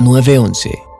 911.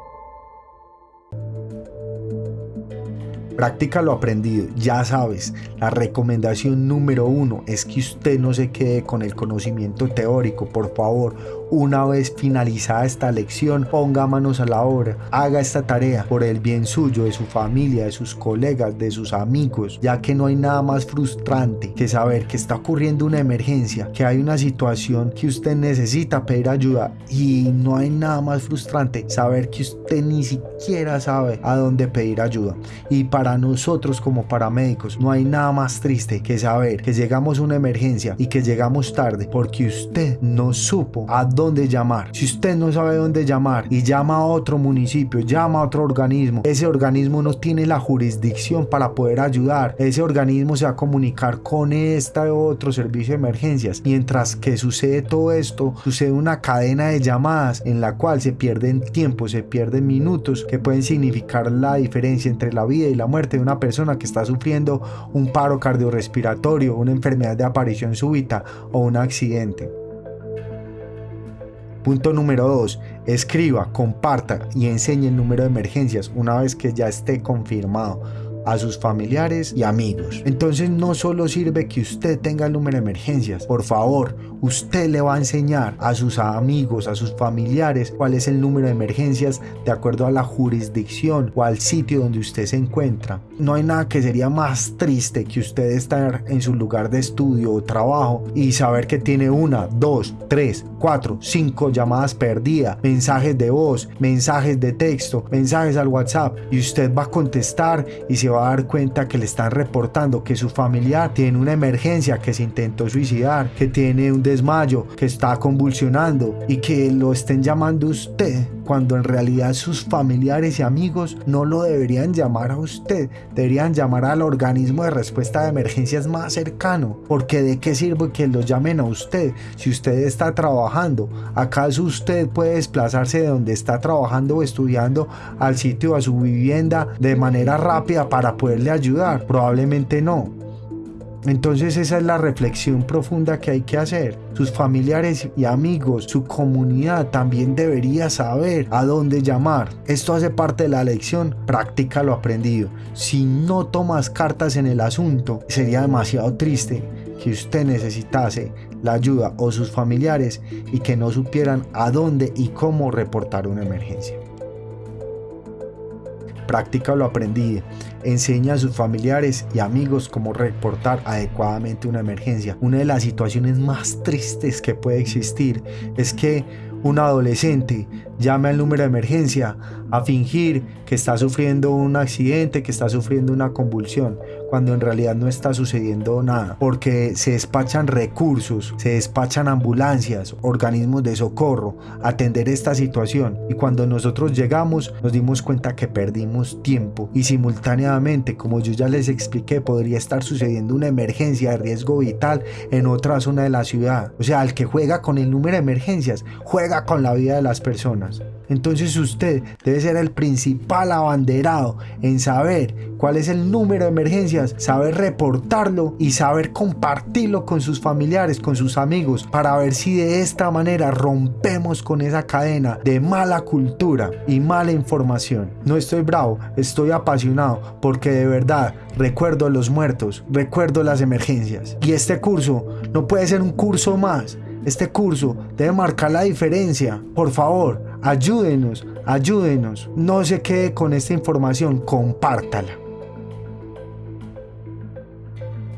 Practica lo aprendido, ya sabes, la recomendación número uno es que usted no se quede con el conocimiento teórico, por favor, una vez finalizada esta lección, ponga manos a la obra, haga esta tarea por el bien suyo, de su familia, de sus colegas, de sus amigos, ya que no hay nada más frustrante que saber que está ocurriendo una emergencia, que hay una situación que usted necesita pedir ayuda y no hay nada más frustrante saber que usted ni siquiera sabe a dónde pedir ayuda. Y para nosotros como paramédicos no hay nada más triste que saber que llegamos a una emergencia y que llegamos tarde porque usted no supo a dónde llamar. Si usted no sabe dónde llamar y llama a otro municipio, llama a otro organismo, ese organismo no tiene la jurisdicción para poder ayudar. Ese organismo se va a comunicar con este otro servicio de emergencias. Mientras que sucede todo esto, sucede una cadena de llamadas en la cual se pierden tiempo, se pierden minutos que pueden significar la diferencia entre la vida y la muerte de una persona que está sufriendo un paro cardiorrespiratorio, una enfermedad de aparición súbita o un accidente. Punto número 2. Escriba, comparta y enseñe el número de emergencias una vez que ya esté confirmado a sus familiares y amigos. Entonces no solo sirve que usted tenga el número de emergencias, por favor, usted le va a enseñar a sus amigos, a sus familiares cuál es el número de emergencias de acuerdo a la jurisdicción o al sitio donde usted se encuentra. No hay nada que sería más triste que usted estar en su lugar de estudio o trabajo y saber que tiene una, dos, tres, cuatro, cinco llamadas perdidas, mensajes de voz, mensajes de texto, mensajes al WhatsApp y usted va a contestar y se va a dar cuenta que le están reportando que su familiar tiene una emergencia, que se intentó suicidar, que tiene un desmayo, que está convulsionando y que lo estén llamando usted cuando en realidad sus familiares y amigos no lo deberían llamar a usted, deberían llamar al organismo de respuesta de emergencias más cercano, porque de qué sirve que lo llamen a usted si usted está trabajando, acaso usted puede desplazarse de donde está trabajando o estudiando al sitio a su vivienda de manera rápida para poderle ayudar, probablemente no. Entonces esa es la reflexión profunda que hay que hacer. Sus familiares y amigos, su comunidad también debería saber a dónde llamar. Esto hace parte de la lección, practica lo aprendido. Si no tomas cartas en el asunto, sería demasiado triste que usted necesitase la ayuda o sus familiares y que no supieran a dónde y cómo reportar una emergencia. Practica lo aprendido. Enseña a sus familiares y amigos cómo reportar adecuadamente una emergencia. Una de las situaciones más tristes que puede existir es que un adolescente llame al número de emergencia a fingir que está sufriendo un accidente, que está sufriendo una convulsión, cuando en realidad no está sucediendo nada, porque se despachan recursos, se despachan ambulancias, organismos de socorro, atender esta situación y cuando nosotros llegamos nos dimos cuenta que perdimos tiempo y simultáneamente, como yo ya les expliqué, podría estar sucediendo una emergencia de riesgo vital en otra zona de la ciudad. O sea, el que juega con el número de emergencias, juega con la vida de las personas. Entonces usted debe ser el principal abanderado en saber cuál es el número de emergencias, saber reportarlo y saber compartirlo con sus familiares, con sus amigos, para ver si de esta manera rompemos con esa cadena de mala cultura y mala información. No estoy bravo, estoy apasionado porque de verdad recuerdo los muertos, recuerdo las emergencias. Y este curso no puede ser un curso más. Este curso debe marcar la diferencia. Por favor, Ayúdenos, ayúdenos. No se quede con esta información, compártala.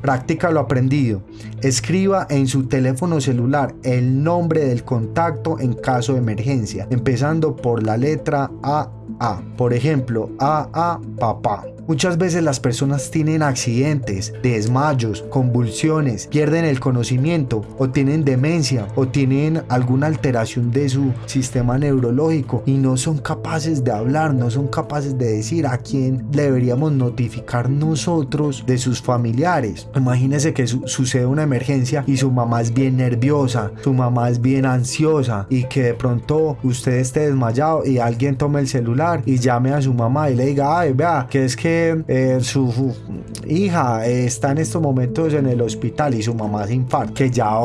Practica lo aprendido. Escriba en su teléfono celular el nombre del contacto en caso de emergencia, empezando por la letra AA. Por ejemplo, AA papá. Muchas veces las personas tienen accidentes, desmayos, convulsiones, pierden el conocimiento o tienen demencia o tienen alguna alteración de su sistema neurológico y no son capaces de hablar, no son capaces de decir a quién deberíamos notificar nosotros de sus familiares. Imagínese que sucede una emergencia y su mamá es bien nerviosa, su mamá es bien ansiosa y que de pronto usted esté desmayado y alguien tome el celular y llame a su mamá y le diga, ay, vea, que es que eh, su hija está en estos momentos en el hospital y su mamá se infarta, que ya ha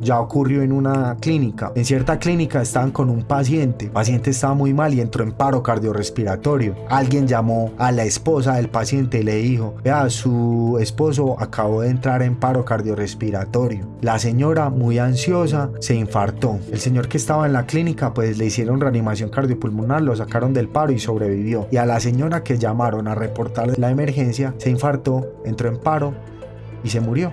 ya ocurrió en una clínica. En cierta clínica estaban con un paciente, el paciente estaba muy mal y entró en paro cardiorrespiratorio. Alguien llamó a la esposa del paciente y le dijo, vea, su esposo acabó de entrar en paro cardiorrespiratorio. La señora, muy ansiosa, se infartó. El señor que estaba en la clínica, pues le hicieron reanimación cardiopulmonar, lo sacaron del paro y sobrevivió. Y a la señora que llamaron a reportar la emergencia, se infartó, entró en paro y se murió.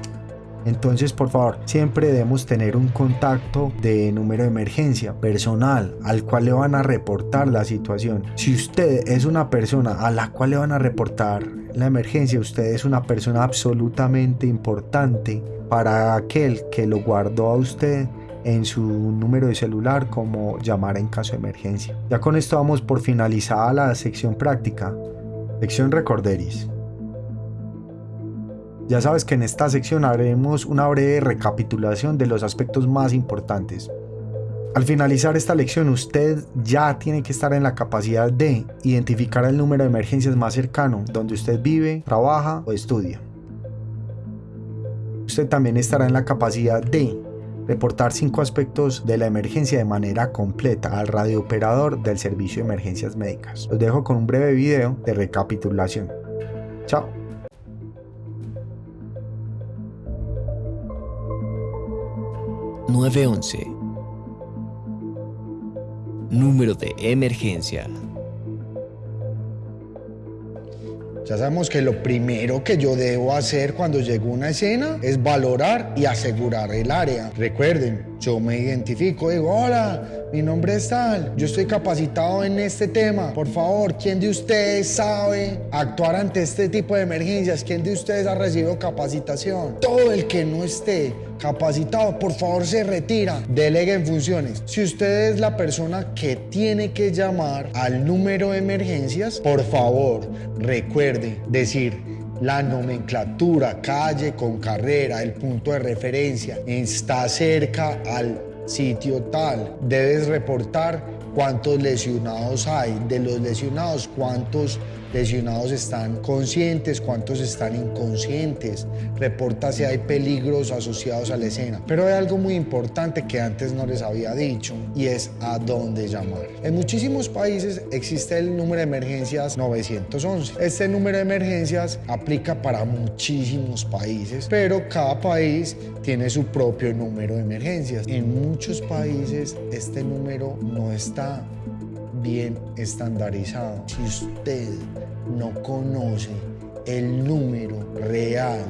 Entonces, por favor, siempre debemos tener un contacto de número de emergencia personal al cual le van a reportar la situación. Si usted es una persona a la cual le van a reportar la emergencia, usted es una persona absolutamente importante para aquel que lo guardó a usted en su número de celular como llamar en caso de emergencia. Ya con esto vamos por finalizada la sección práctica. Sección Recorderis. Ya sabes que en esta sección haremos una breve recapitulación de los aspectos más importantes. Al finalizar esta lección usted ya tiene que estar en la capacidad de identificar el número de emergencias más cercano donde usted vive, trabaja o estudia. Usted también estará en la capacidad de reportar cinco aspectos de la emergencia de manera completa al radiooperador del servicio de emergencias médicas. Los dejo con un breve video de recapitulación. Chao. 911. Número de emergencia. Ya sabemos que lo primero que yo debo hacer cuando llego a una escena es valorar y asegurar el área. Recuerden, yo me identifico, digo, hola, mi nombre es tal, yo estoy capacitado en este tema. Por favor, ¿quién de ustedes sabe actuar ante este tipo de emergencias? ¿Quién de ustedes ha recibido capacitación? Todo el que no esté capacitado, por favor se retira, deleguen funciones. Si usted es la persona que tiene que llamar al número de emergencias, por favor, recuerde decir la nomenclatura, calle con carrera, el punto de referencia, está cerca al sitio tal. Debes reportar cuántos lesionados hay, de los lesionados cuántos lesionados están conscientes, cuántos están inconscientes, reporta si hay peligros asociados a la escena. Pero hay algo muy importante que antes no les había dicho y es a dónde llamar. En muchísimos países existe el número de emergencias 911. Este número de emergencias aplica para muchísimos países, pero cada país tiene su propio número de emergencias. En muchos países este número no está estandarizado. Si usted no conoce el número real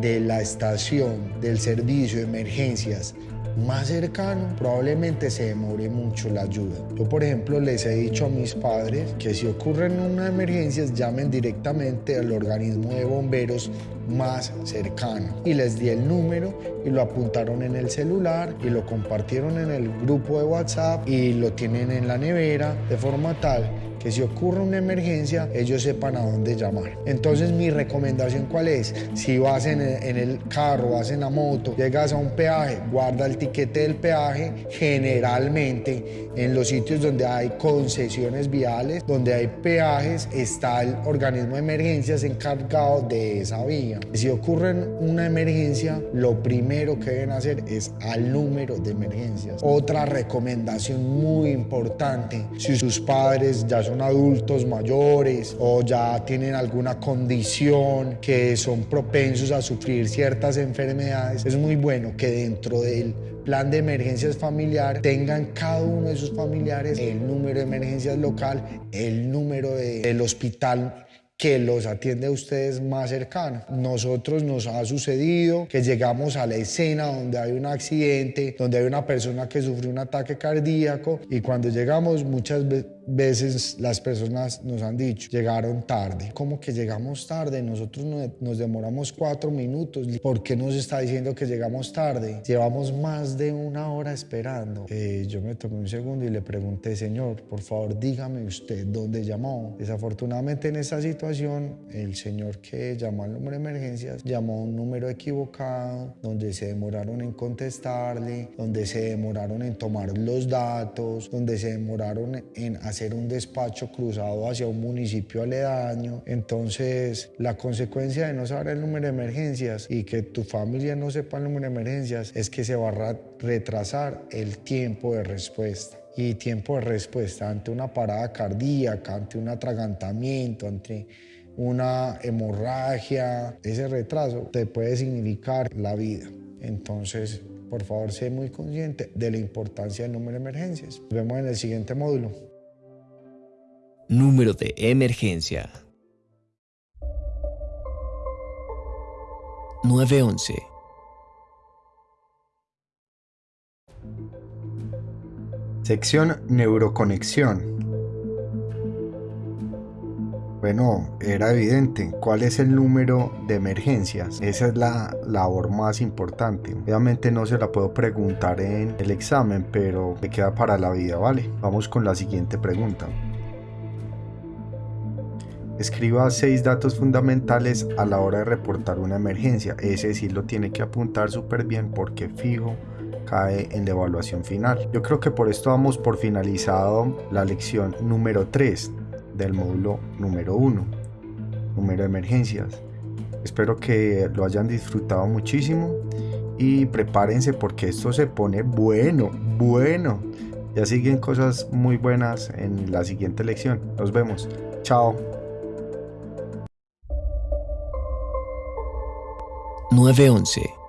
de la estación del servicio de emergencias más cercano, probablemente se demore mucho la ayuda. Yo, por ejemplo, les he dicho a mis padres que si ocurren una emergencia, llamen directamente al organismo de bomberos más cercano. Y les di el número y lo apuntaron en el celular y lo compartieron en el grupo de WhatsApp y lo tienen en la nevera de forma tal que si ocurre una emergencia, ellos sepan a dónde llamar. Entonces mi recomendación cuál es? Si vas en el, carro, vas en la moto, llegas a un peaje, guarda el tiquete del peaje. Generalmente en los sitios donde hay concesiones viales, donde hay peajes, está el organismo de emergencias encargado de esa vía. Si ocurre una emergencia, lo primero que deben hacer es al número de emergencias. Otra recomendación muy importante, si sus padres ya son adultos mayores o ya tienen alguna condición que son propensos a sufrir ciertas enfermedades, es muy bueno que dentro del plan de emergencias familiar tengan cada uno de sus familiares el número de emergencias local, el número del hospital que los atiende a ustedes más cercano. Nosotros nos ha sucedido que llegamos a la escena donde hay un accidente, donde hay una persona que sufrió un ataque cardíaco y cuando llegamos muchas veces veces las personas nos han dicho, llegaron tarde. ¿Cómo que llegamos tarde? Nosotros nos demoramos cuatro minutos. ¿Por qué nos está diciendo que llegamos tarde? Llevamos más de una hora esperando. Eh, yo me tomé un segundo y le pregunté, señor, por favor dígame usted dónde llamó. Desafortunadamente en esa situación, el señor que llamó al número de emergencias llamó a un número equivocado, donde se demoraron en contestarle, donde se demoraron en tomar los datos, donde se demoraron en hacer hacer un despacho cruzado hacia un municipio aledaño. Entonces, la consecuencia de no saber el número de emergencias y que tu familia no sepa el número de emergencias es que se va a retrasar el tiempo de respuesta y tiempo de respuesta ante una parada cardíaca, ante un atragantamiento, ante una hemorragia, ese retraso te puede significar la vida. Entonces, por favor, sé muy consciente de la importancia del número de emergencias. Nos vemos en el siguiente módulo. Número de emergencia. 911. Sección Neuroconexión. Bueno, era evidente. ¿Cuál es el número de emergencias? Esa es la labor más importante. Obviamente no se la puedo preguntar en el examen, pero me queda para la vida, ¿vale? Vamos con la siguiente pregunta. Escriba seis datos fundamentales a la hora de reportar una emergencia. Ese sí lo tiene que apuntar súper bien porque fijo cae en la evaluación final. Yo creo que por esto vamos por finalizado la lección número 3 del módulo número 1, número de emergencias. Espero que lo hayan disfrutado muchísimo y prepárense porque esto se pone bueno, bueno. Ya siguen cosas muy buenas en la siguiente lección. Nos vemos. Chao. 911.